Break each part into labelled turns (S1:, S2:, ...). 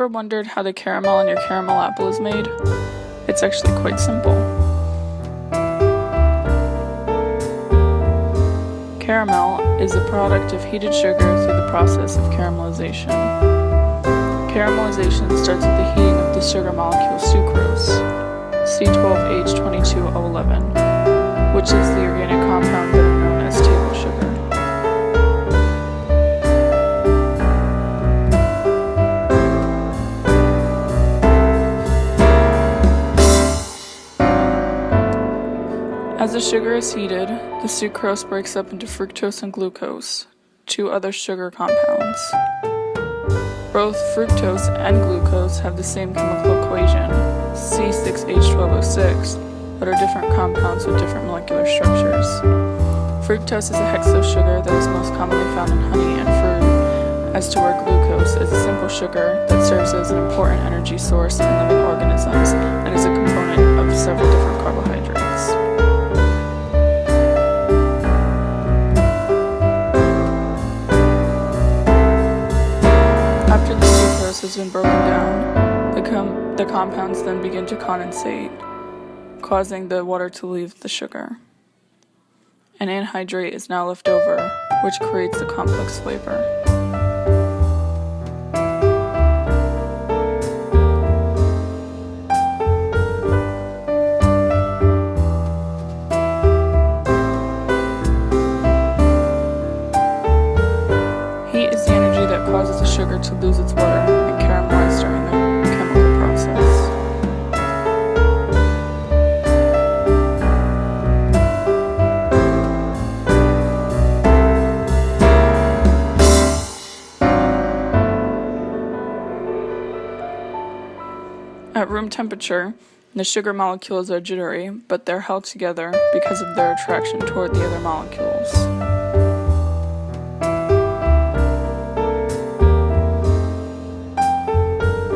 S1: ever wondered how the caramel in your caramel apple is made? It's actually quite simple. Caramel is a product of heated sugar through the process of caramelization. Caramelization starts with the heating of the sugar molecule sucrose, C12H22O11, which is the organic compound better As the sugar is heated, the sucrose breaks up into fructose and glucose, two other sugar compounds. Both fructose and glucose have the same chemical equation, C6H12O6, but are different compounds with different molecular structures. Fructose is a hexose sugar that is most commonly found in honey and fruit, as to where glucose is a simple sugar that serves as an important energy source in living organisms and is a component of several different carbohydrates. Has been broken down, the, com the compounds then begin to condensate, causing the water to leave the sugar. An anhydrate is now left over, which creates the complex flavor. Heat is the energy that causes the sugar to lose its water At room temperature, the sugar molecules are jittery, but they're held together because of their attraction toward the other molecules.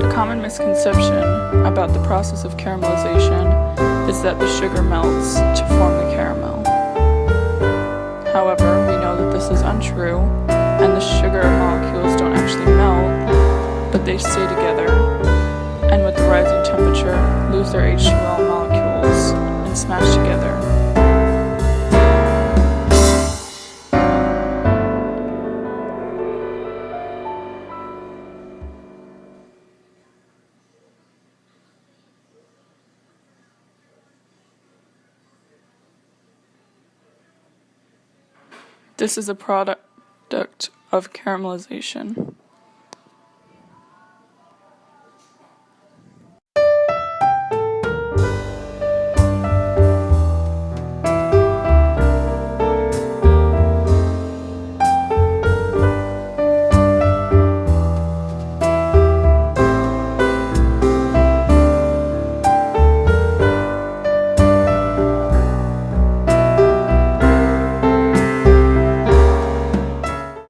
S1: A common misconception about the process of caramelization is that the sugar melts to form the caramel. However, we know that this is untrue, and the sugar molecules don't actually melt, but they stay together, temperature, lose their H2O molecules and smash together. This is a product of caramelization.